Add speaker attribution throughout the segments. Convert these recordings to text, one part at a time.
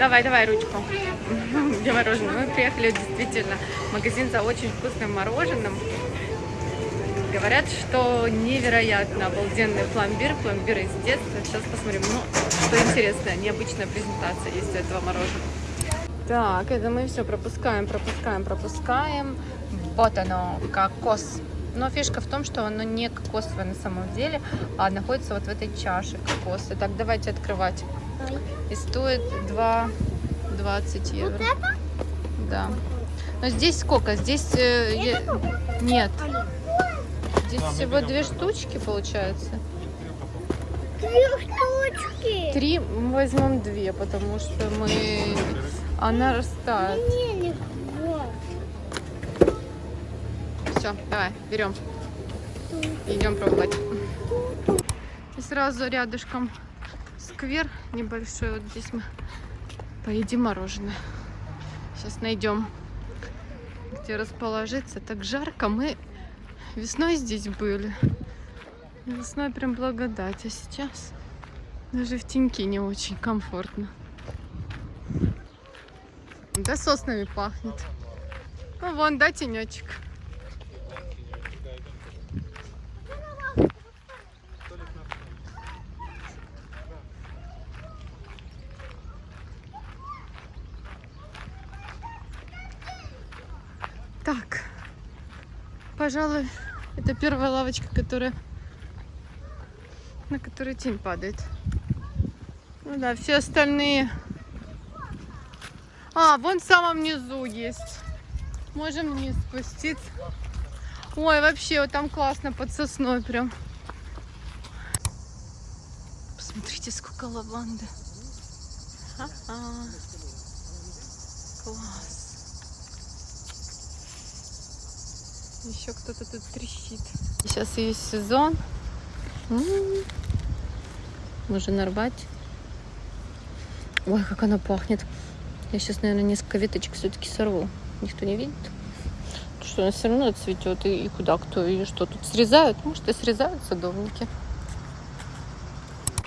Speaker 1: Давай, давай ручку. Где мороженое? Мы приехали действительно в магазин за очень вкусным мороженым. Говорят, что невероятно обалденный пломбир, пломбир из детства. Сейчас посмотрим, ну, что интересное, необычная презентация есть у этого мороженого. Так, это мы все пропускаем, пропускаем, пропускаем. Вот оно, кокос. Но фишка в том, что оно не кокосовое на самом деле, а находится вот в этой чаше кокоса. Так, давайте открывать. И стоит 2,20 евро.
Speaker 2: Вот это?
Speaker 1: Да. Но здесь сколько? Здесь... э, е- Нет. Здесь всего две штучки получается.
Speaker 2: Три штучки.
Speaker 1: Три мы возьмем две, потому что мы... Она растает.
Speaker 2: Не, не,
Speaker 1: Все, давай, берем. Идем пробовать. И сразу рядышком сквер небольшой. Вот здесь мы поедим мороженое. Сейчас найдем, где расположиться. Так жарко. Мы весной здесь были. Весной прям благодать. А сейчас даже в теньке не очень комфортно. Да соснами пахнет. Ну вон, да, тенечек. Так, пожалуй, это первая лавочка, которая на которой тень падает. Ну да, все остальные. А, вон в самом низу есть. Можем вниз спуститься. Ой, вообще, вот там классно под сосной прям. Посмотрите, сколько лаванды. Ха-ха. Класс. Еще кто-то тут трещит. Сейчас есть сезон. М. Можно нарвать. Ой, как она пахнет. Я сейчас, наверное, несколько веточек все-таки сорву. Никто не видит. Потому Что она все равно цветет. И, и куда кто и что тут срезают? Может, и срезают садовники.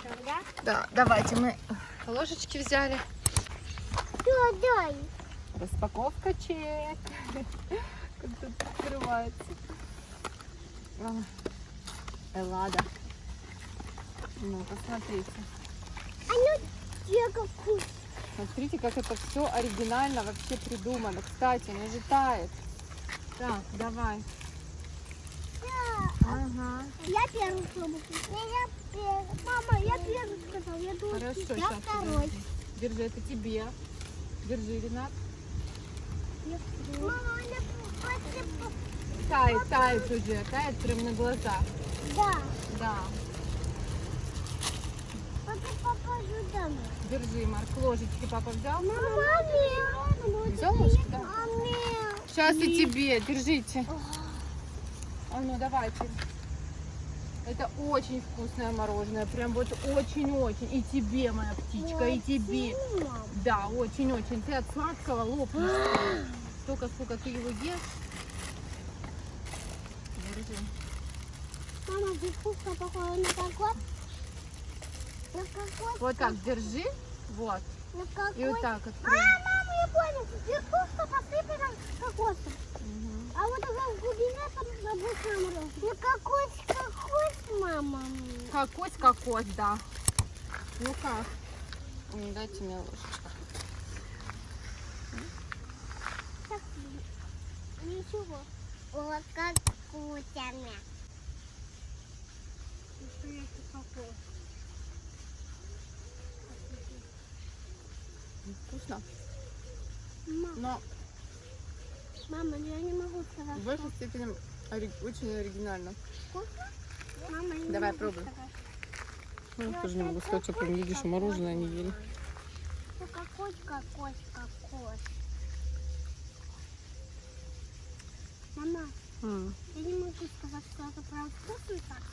Speaker 2: Тогда?
Speaker 1: Да, давайте мы ложечки взяли.
Speaker 2: Да, дай.
Speaker 1: Распаковка чек. Тут открывается. А, Эллада. Ну, посмотрите.
Speaker 2: А ну?
Speaker 1: Смотрите, как это все оригинально вообще придумано. Кстати, она же тает. Так, давай.
Speaker 2: Да.
Speaker 1: Ага.
Speaker 2: Я первый я первый. Мама, я первый сказал. Я думаю,
Speaker 1: Хорошо,
Speaker 2: я
Speaker 1: сейчас.
Speaker 2: второй.
Speaker 1: Держи, это тебе. Держи, Ренат.
Speaker 2: Мама, посыпала.
Speaker 1: Тает, тает уже, тает прям на глазах.
Speaker 2: Да.
Speaker 1: Да.
Speaker 2: Пока покажу домой.
Speaker 1: Держи, Марк, ложечки папа взял.
Speaker 2: Мама,
Speaker 1: Взял ложку, да?
Speaker 2: Маме.
Speaker 1: Сейчас и тебе, держите. А ну давайте. Это очень вкусное мороженое, прям вот очень-очень. И тебе, моя птичка, и тебе. Да, очень-очень. Ты от сладкого лопнешь. Столько, сколько ты его ешь. Держи.
Speaker 2: Мама, вкусно похожа на кокос? На кокос?
Speaker 1: Вот так держи. Вот.
Speaker 2: На кокос?
Speaker 1: И вот так
Speaker 2: А,
Speaker 1: открой.
Speaker 2: мама, я понял. Вкусно посыпано кокосом.
Speaker 1: Мгм.
Speaker 2: А вот это в глубине там обычно мороз. Ну кокос, кокос, мама.
Speaker 1: Кокос, кокос, да. Ну как? Дайте мне ложечку.
Speaker 2: Ничего. Вот как кокос.
Speaker 1: Вкусно.
Speaker 2: Ма-
Speaker 1: Но
Speaker 2: Мама, ну я не могу сказать.
Speaker 1: в большей степени ори- очень оригинально.
Speaker 2: Вкусно? Мама, я не
Speaker 1: Давай, пробуй. Ну, я тоже не могу сказать, что и мороженое не ели.
Speaker 2: Ну кокос, кокос, кокос. Мама,
Speaker 1: М.
Speaker 2: я не могу сказать, что это прям вкусно так.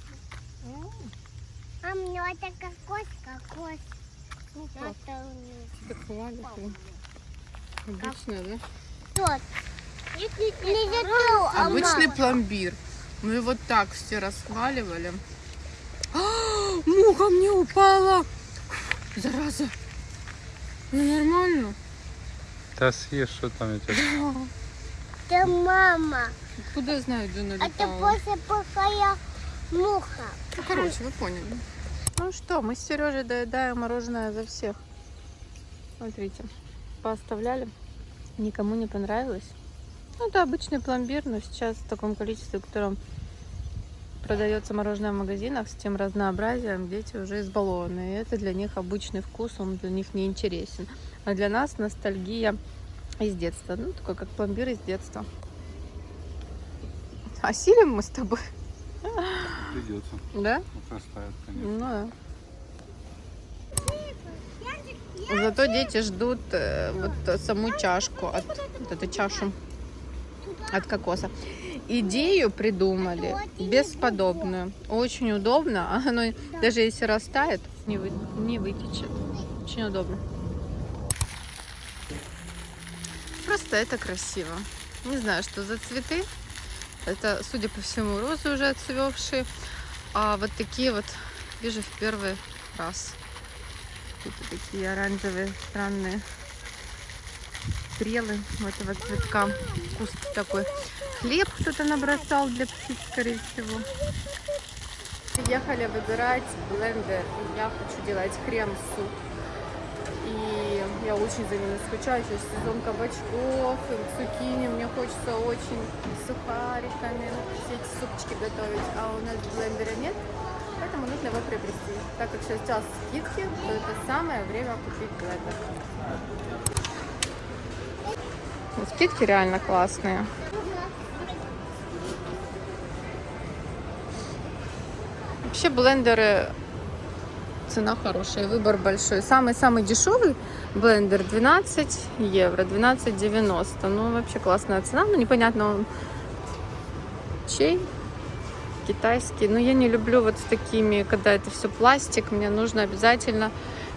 Speaker 2: А мне это кокос, кокос.
Speaker 1: Ну как,
Speaker 2: Это у меня.
Speaker 1: так хвалят. ну. Обычное, да?
Speaker 2: Тот. А
Speaker 1: Обычный пломбир. Мы его так все расхваливали. А, муха мне упала. Зараза. Ну нормально.
Speaker 3: Да съешь, что там я тебе...
Speaker 2: Это мама.
Speaker 1: Куда я знаю, где она
Speaker 2: Это после пока я муха.
Speaker 1: Ну, короче, вы поняли. Ну что, мы с Сережей доедаем мороженое за всех. Смотрите, пооставляли. Никому не понравилось. Ну, это обычный пломбир, но сейчас в таком количестве, в котором продается мороженое в магазинах, с тем разнообразием, дети уже избалованы. И это для них обычный вкус, он для них не интересен. А для нас ностальгия из детства. Ну, такой как пломбир из детства. Осилим мы с тобой,
Speaker 3: Придется.
Speaker 1: да?
Speaker 3: Растает, конечно.
Speaker 1: Ну да. Зато дети ждут э, вот саму чашку, от, вот эту чашу от кокоса. Идею придумали бесподобную. Очень удобно. а Оно даже если растает, не, вы, не вытечет. Очень удобно. Просто это красиво. Не знаю, что за цветы. Это, судя по всему, розы уже отцвевшие. А вот такие вот вижу в первый раз. Какие-то такие оранжевые, странные стрелы у этого цветка. Куст такой. Хлеб кто-то набросал для птиц, скорее всего. Ехали выбирать блендер. Я хочу делать крем-суп. И я очень за ними скучаю. Сейчас сезон кабачков, цукини. Мне хочется очень сухариками все эти супчики готовить. А у нас блендера нет. Поэтому нужно его приобрести. Так как сейчас скидки, то это самое время купить блендер. Скидки реально классные. Вообще блендеры цена хорошая, выбор большой. Самый-самый дешевый блендер 12 евро, 12,90. Ну, вообще классная цена. Ну, непонятно, он чей, китайский. Но я не люблю вот с такими, когда это все пластик. Мне нужно обязательно,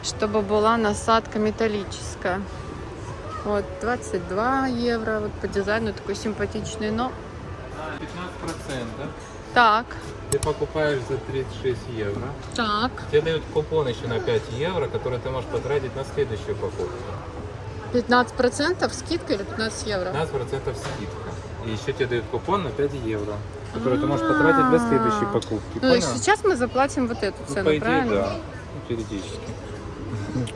Speaker 1: чтобы была насадка металлическая. Вот, 22 евро. Вот по дизайну такой симпатичный, но...
Speaker 3: 15%, да?
Speaker 1: Так,
Speaker 3: Ты покупаешь за 36 евро.
Speaker 1: так.
Speaker 3: Тебе дают купон еще на 5 евро, который ты можешь потратить на следующую покупку.
Speaker 1: 15% скидка или 15 евро?
Speaker 3: 15% скидка. И еще тебе дают купон на 5 евро, который ты можешь потратить для следующей покупки.
Speaker 1: Ну, и
Speaker 3: Понял?
Speaker 1: сейчас мы заплатим вот эту
Speaker 3: Ну,
Speaker 1: цену,
Speaker 3: по идее,
Speaker 1: правильно?
Speaker 3: да. Ну, теоретически.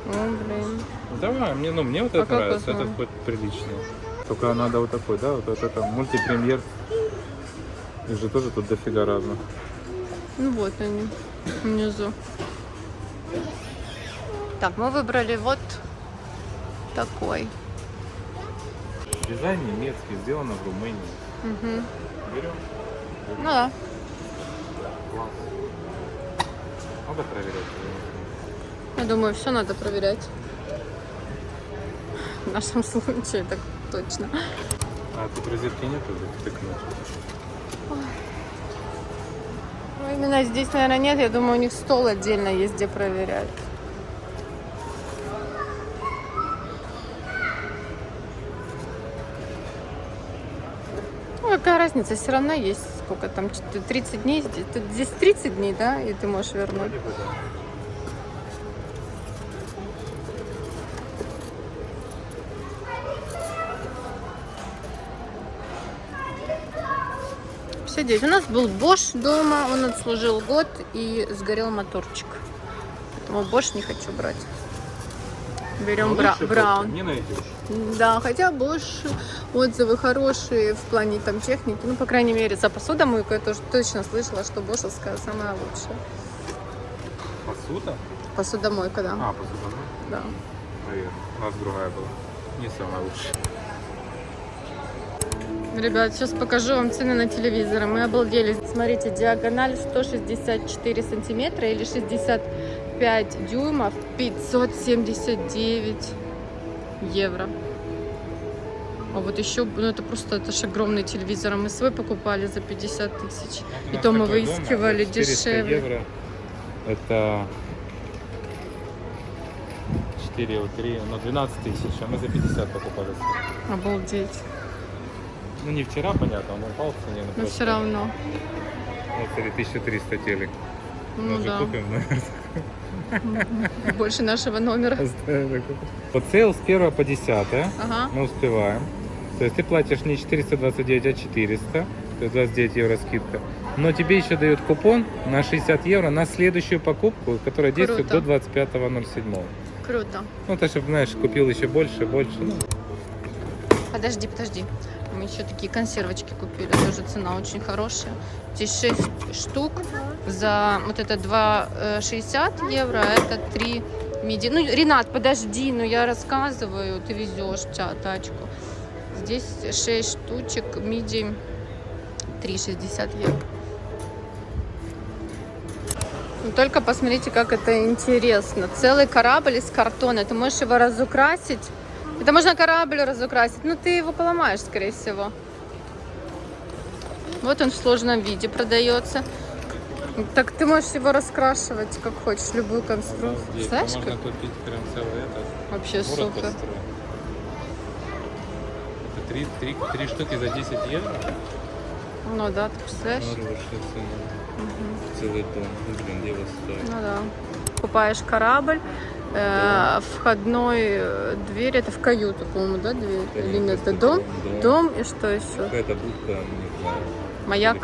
Speaker 1: О, блин.
Speaker 3: Давай, мне, ну, мне вот
Speaker 1: А
Speaker 3: это
Speaker 1: как
Speaker 3: нравится, это хоть приличный. Только надо вот такой, да, вот, вот это мультипремьер. Их же тоже тут дофига разных.
Speaker 1: Ну вот они, внизу. Так, мы выбрали вот такой.
Speaker 3: Дизайн немецкий, сделано в Румынии.
Speaker 1: Мгм.
Speaker 3: Берем.
Speaker 1: Ну да.
Speaker 3: Класс. Надо проверять.
Speaker 1: Я думаю, все надо проверять. В нашем случае так точно.
Speaker 3: А тут розетки нету, втыкнуть.
Speaker 1: Ну, именно здесь, наверное, нет. Я думаю, у них стол отдельно есть, где проверять. Ну, какая разница, все равно есть сколько там, чт- 30 дней, здесь 30 дней, да, и ты можешь вернуть.
Speaker 3: Вроде бы да.
Speaker 1: Все, девять. У нас был Bosch дома, он отслужил год и сгорел моторчик. Поэтому Bosch не хочу брать. Берем
Speaker 3: Ну,
Speaker 1: бра- Браун.
Speaker 3: Не найдешь.
Speaker 1: Да, хотя Bosch отзывы хорошие в плане там техники. Ну, по крайней мере, за посудомойку я тоже точно слышала, что бошевская самая лучшая.
Speaker 3: Посуда?
Speaker 1: Посудомойка, да.
Speaker 3: А, посуда.
Speaker 1: да.
Speaker 3: Наверное. У нас другая была. Не самая лучшая.
Speaker 1: Ребят, сейчас покажу вам цены на телевизоры. Мы обалдели. Смотрите, диагональ 164 сантиметра или 65 дюймов 579 евро. А вот еще, ну это просто, это же огромный телевизор. А мы свой покупали за 50 тысяч.
Speaker 3: У
Speaker 1: И то мы
Speaker 3: дом,
Speaker 1: выискивали
Speaker 3: 400
Speaker 1: дешевле.
Speaker 3: евро. Это 4 вот 3, ну 12 тысяч, а мы за 50 покупали.
Speaker 1: Обалдеть.
Speaker 3: Ну не вчера, понятно, он упал в цене.
Speaker 1: Но все равно.
Speaker 3: Вот, смотри, 1300 телек.
Speaker 1: Ну
Speaker 3: Может
Speaker 1: да.
Speaker 3: купим, наверное.
Speaker 1: Больше нашего номера.
Speaker 3: Вот sale с 1 по 10
Speaker 1: Ага.
Speaker 3: мы успеваем. То есть ты платишь не 429, а 400, то есть 29 евро скидка. Но тебе еще дают купон на 60 евро на следующую покупку, которая действует
Speaker 1: Круто.
Speaker 3: до 25.07.
Speaker 1: Круто.
Speaker 3: Ну, ты чтобы, знаешь, купил еще больше, больше. Ну,
Speaker 1: Подожди, подожди. Мы еще такие консервочки купили. Тоже цена очень хорошая. Здесь 6 штук за вот это 2,60 евро, а это 3 миди. Ну, Ренат, подожди, ну я рассказываю, ты везешь та- тачку. Здесь 6 штучек миди 3,60 евро. Ну, Только посмотрите, как это интересно. Целый корабль из картона. Ты можешь его разукрасить. Это можно корабль разукрасить. Ну, ты его поломаешь, скорее всего. Вот он в сложном виде продается. Так ты можешь его раскрашивать, как хочешь, любую конструкцию. Знаешь, как?
Speaker 3: купить прям целый этот.
Speaker 1: Вообще супер.
Speaker 3: Это три, три, три штуки за 10 евро?
Speaker 1: Ну да, ты представляешь?
Speaker 3: Целый дом. Блин, дело стоит.
Speaker 1: Ну да. Покупаешь корабль, э, входной э, дверь, это в каюту, по-моему, да, дверь? Или нет, это дом?
Speaker 3: Дом.
Speaker 1: Дом и что еще?
Speaker 3: Какая-то будка, не знаю.
Speaker 1: Маяк?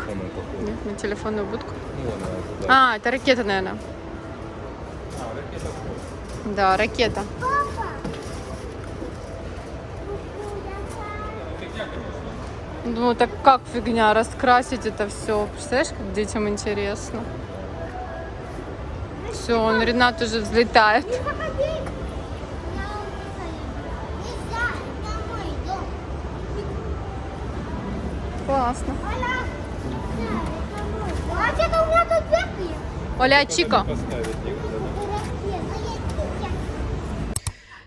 Speaker 1: Нет, на телефонную будку.
Speaker 3: Ну, ладно, туда.
Speaker 1: А, это ракета, наверное.
Speaker 3: А, ракета.
Speaker 1: Да, ракета. Ну так как фигня, раскрасить это все. Представляешь, как детям интересно. Все, он Ренат уже взлетает. Классно.
Speaker 2: Оля. А
Speaker 1: Чика.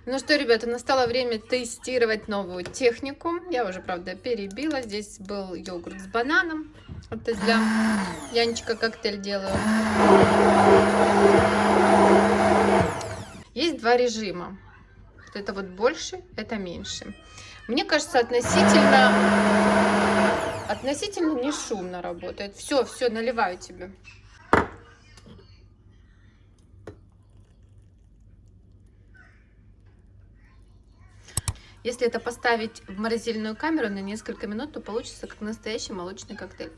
Speaker 1: Ну что, ребята, настало время тестировать новую технику. Я уже, правда, перебила. Здесь был йогурт с бананом. Это для Янчика коктейль делаю. Есть два режима. Вот это вот больше, это меньше. Мне кажется, относительно, относительно не шумно работает. Все, все, наливаю тебе. Если это поставить в морозильную камеру на несколько минут, то получится как настоящий молочный коктейль.